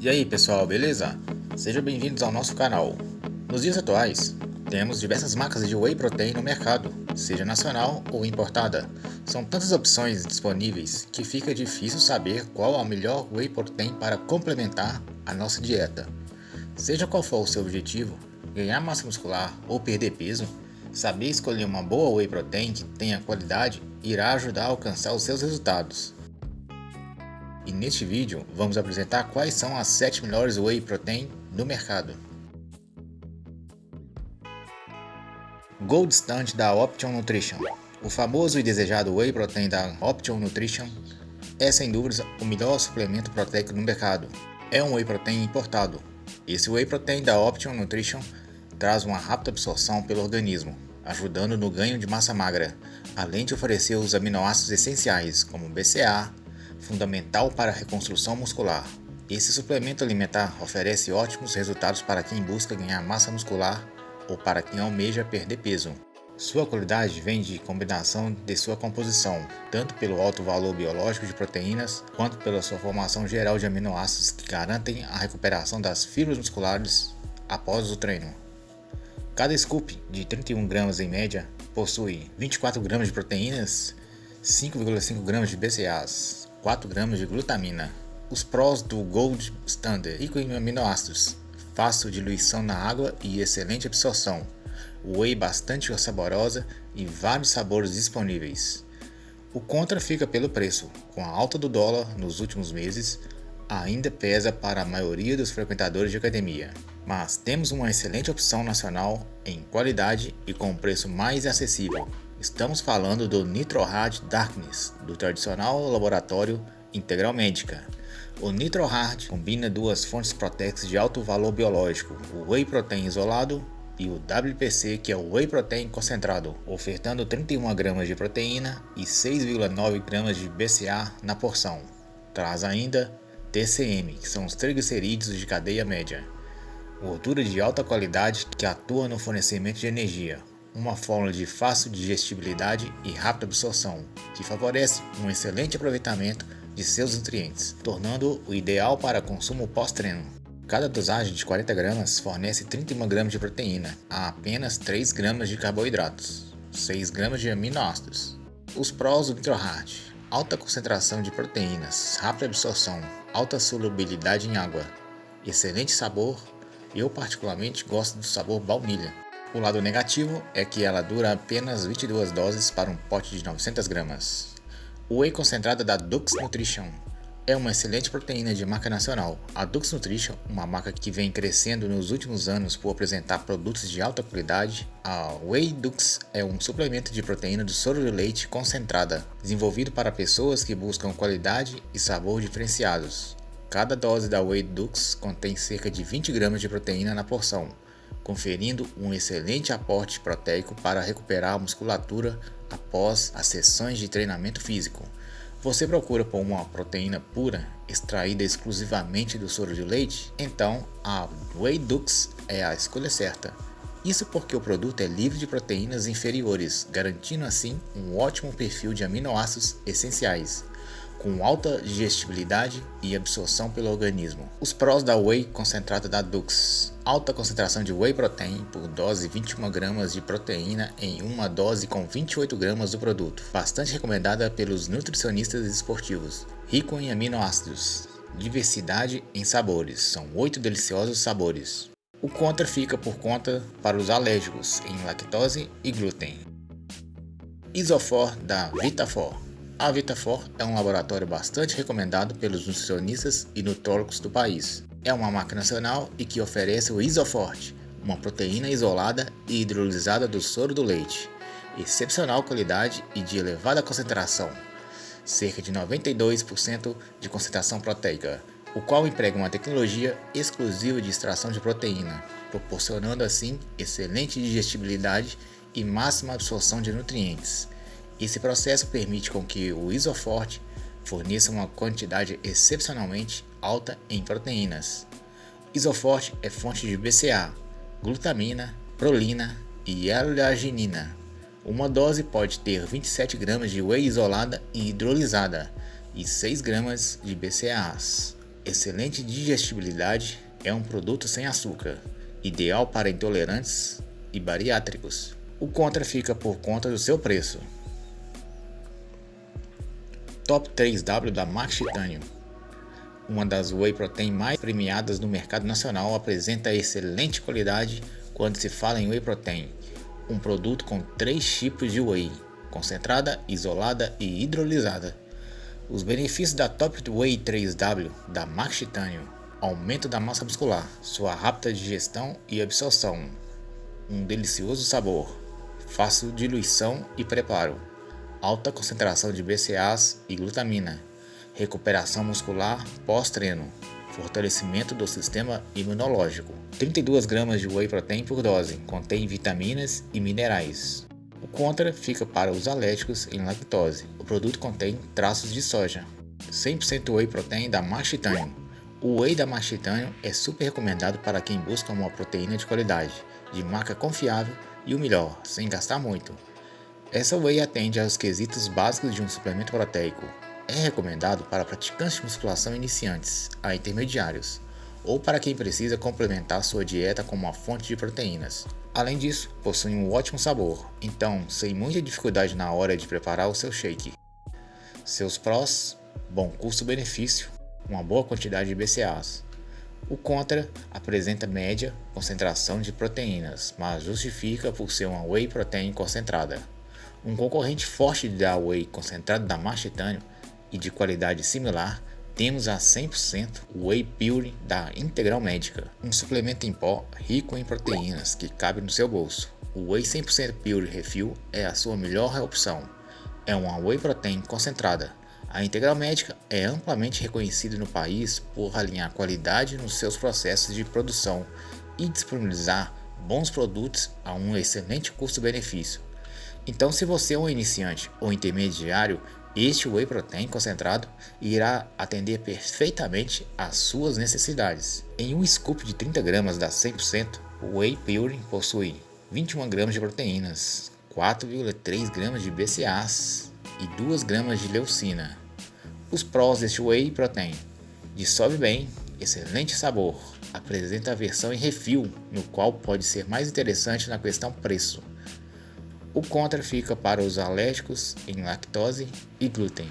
E aí pessoal, beleza? Sejam bem-vindos ao nosso canal. Nos dias atuais, temos diversas marcas de Whey Protein no mercado, seja nacional ou importada. São tantas opções disponíveis que fica difícil saber qual a melhor Whey Protein para complementar a nossa dieta. Seja qual for o seu objetivo, ganhar massa muscular ou perder peso, saber escolher uma boa Whey Protein que tenha qualidade irá ajudar a alcançar os seus resultados. E neste vídeo vamos apresentar quais são as 7 melhores Whey Protein do mercado. Gold Stand da Option Nutrition O famoso e desejado Whey Protein da Option Nutrition é sem dúvidas o melhor suplemento proteico no mercado. É um Whey Protein importado. Esse Whey Protein da Option Nutrition traz uma rápida absorção pelo organismo, ajudando no ganho de massa magra, além de oferecer os aminoácidos essenciais como BCA, fundamental para a reconstrução muscular. Esse suplemento alimentar oferece ótimos resultados para quem busca ganhar massa muscular ou para quem almeja perder peso. Sua qualidade vem de combinação de sua composição, tanto pelo alto valor biológico de proteínas, quanto pela sua formação geral de aminoácidos que garantem a recuperação das fibras musculares após o treino. Cada scoop de 31 gramas em média possui 24 gramas de proteínas, 5,5 gramas de BCAAs, 4 gramas de glutamina. Os prós do Gold Standard, rico em aminoácidos, fácil diluição na água e excelente absorção. Whey bastante saborosa e vários sabores disponíveis. O contra fica pelo preço, com a alta do dólar nos últimos meses, ainda pesa para a maioria dos frequentadores de academia. Mas temos uma excelente opção nacional em qualidade e com preço mais acessível. Estamos falando do NitroHard Darkness, do tradicional laboratório Integral Médica. O NitroHard combina duas fontes proteicas de alto valor biológico, o Whey Protein isolado e o WPC, que é o Whey Protein concentrado, ofertando 31 gramas de proteína e 6,9 gramas de BCA na porção. Traz ainda TCM, que são os triglicerídeos de cadeia média, gordura de alta qualidade que atua no fornecimento de energia, uma fórmula de fácil digestibilidade e rápida absorção, que favorece um excelente aproveitamento de seus nutrientes, tornando o ideal para consumo pós-treino. Cada dosagem de 40 gramas fornece 31 gramas de proteína a apenas 3 gramas de carboidratos, 6 gramas de aminoácidos. Os prós do NitroHard alta concentração de proteínas, rápida absorção, alta solubilidade em água, excelente sabor, eu particularmente gosto do sabor baunilha. O lado negativo é que ela dura apenas 22 doses para um pote de 900 gramas. O whey concentrado da Dux Nutrition é uma excelente proteína de marca nacional. A Dux Nutrition, uma marca que vem crescendo nos últimos anos por apresentar produtos de alta qualidade, a Whey Dux é um suplemento de proteína do soro de leite concentrada, desenvolvido para pessoas que buscam qualidade e sabor diferenciados. Cada dose da Whey Dux contém cerca de 20 gramas de proteína na porção, conferindo um excelente aporte proteico para recuperar a musculatura após as sessões de treinamento físico. Você procura por uma proteína pura, extraída exclusivamente do soro de leite? Então a Whey Dux é a escolha certa. Isso porque o produto é livre de proteínas inferiores, garantindo assim um ótimo perfil de aminoácidos essenciais com alta digestibilidade e absorção pelo organismo. Os prós da Whey concentrada da Dux. Alta concentração de Whey Protein por dose 21 gramas de proteína em uma dose com 28 gramas do produto. Bastante recomendada pelos nutricionistas esportivos. Rico em aminoácidos. Diversidade em sabores. São 8 deliciosos sabores. O contra fica por conta para os alérgicos em lactose e glúten. Isofor da Vitafor a Vitafor é um laboratório bastante recomendado pelos nutricionistas e nutrólogos do país. É uma marca nacional e que oferece o Isoforte, uma proteína isolada e hidrolisada do soro do leite, excepcional qualidade e de elevada concentração, cerca de 92% de concentração proteica, o qual emprega uma tecnologia exclusiva de extração de proteína, proporcionando assim excelente digestibilidade e máxima absorção de nutrientes. Esse processo permite com que o isoforte forneça uma quantidade excepcionalmente alta em proteínas. Isoforte é fonte de BCA, glutamina, prolina e L-arginina. Uma dose pode ter 27 gramas de whey isolada e hidrolisada e 6 gramas de BCAAs. excelente digestibilidade, é um produto sem açúcar, ideal para intolerantes e bariátricos. O contra fica por conta do seu preço. Top 3W da Max Titanium uma das whey protein mais premiadas no mercado nacional, apresenta excelente qualidade quando se fala em whey protein, um produto com três tipos de whey, concentrada, isolada e hidrolisada. Os benefícios da Top Whey 3W da Max Titanium, aumento da massa muscular, sua rápida digestão e absorção, um delicioso sabor, fácil diluição e preparo, alta concentração de BCAAs e glutamina, recuperação muscular pós-treino, fortalecimento do sistema imunológico. 32 gramas de whey protein por dose, contém vitaminas e minerais. O contra fica para os alérgicos em lactose. O produto contém traços de soja. 100% whey protein da Max Titanium. O whey da Max Titanium é super recomendado para quem busca uma proteína de qualidade, de marca confiável e o melhor, sem gastar muito. Essa whey atende aos quesitos básicos de um suplemento proteico, é recomendado para praticantes de musculação iniciantes a intermediários, ou para quem precisa complementar sua dieta com uma fonte de proteínas. Além disso, possui um ótimo sabor, então sem muita dificuldade na hora de preparar o seu shake. Seus prós: bom custo-benefício, uma boa quantidade de BCAAs. O contra apresenta média concentração de proteínas, mas justifica por ser uma whey protein concentrada. Um concorrente forte da whey concentrada da Titânio e de qualidade similar, temos a 100% Whey Pure da Integral Médica, um suplemento em pó rico em proteínas que cabe no seu bolso. O Whey 100% Pure Refill é a sua melhor opção. É uma Whey Protein concentrada. A Integral Médica é amplamente reconhecida no país por alinhar qualidade nos seus processos de produção e disponibilizar bons produtos a um excelente custo-benefício. Então, se você é um iniciante ou intermediário este whey protein concentrado irá atender perfeitamente às suas necessidades. Em um scoop de 30 gramas da 100%, o whey pure possui 21 gramas de proteínas, 4,3 gramas de BCAAs e 2 gramas de leucina. Os prós deste whey protein: dissolve bem, excelente sabor, apresenta a versão em refil, no qual pode ser mais interessante na questão preço. O contra fica para os alérgicos em lactose e glúten.